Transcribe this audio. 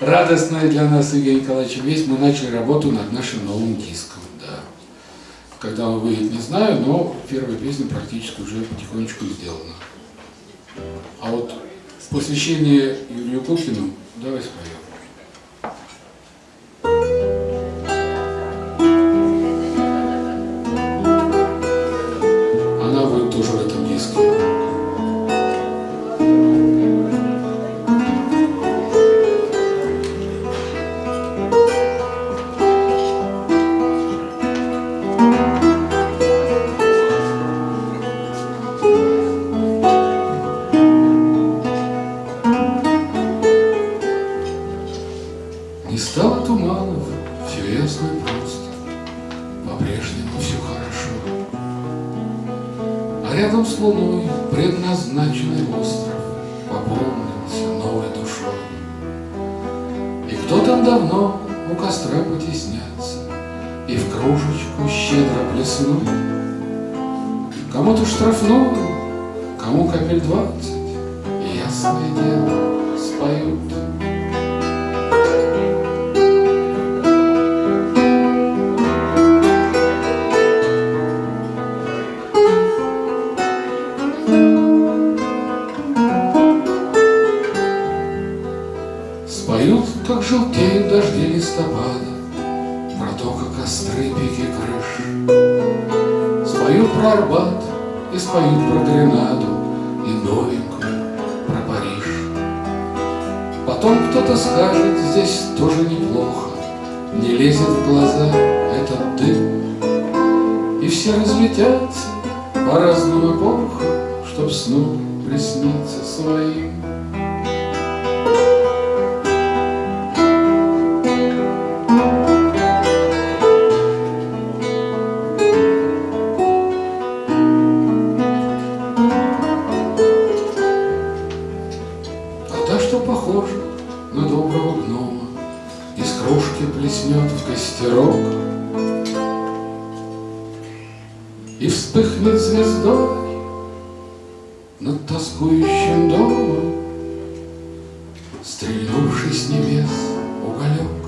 Радостная для нас, Евгений Николаевич, весть, мы начали работу над нашим новым диском. Да. Когда он выйдет, не знаю, но первая песня практически уже потихонечку сделана. А вот посвящение Юрию Кукину давай споем. Туманов, все ясно и просто, По-прежнему все хорошо. А рядом с луной предназначенный остров Пополнился новой душой. И кто там давно у костра потеснятся И в кружечку щедро плеснут. Кому-то штрафную, кому капель двадцать, И ясное дело споют. Споют, как желтеют дожди листопада, Про то, как остры пики крыш. Споют про Арбат и споют про Гренаду И новенькую про Париж. Потом кто-то скажет, здесь тоже неплохо, Не лезет в глаза этот дым. И все разлетятся по разным эпохам, Чтоб снова присниться своим. Что похожа на доброго гнома, Из кружки плеснет в костерок И вспыхнет звездой над тоскующим домом, Стрельнувший с небес уголек.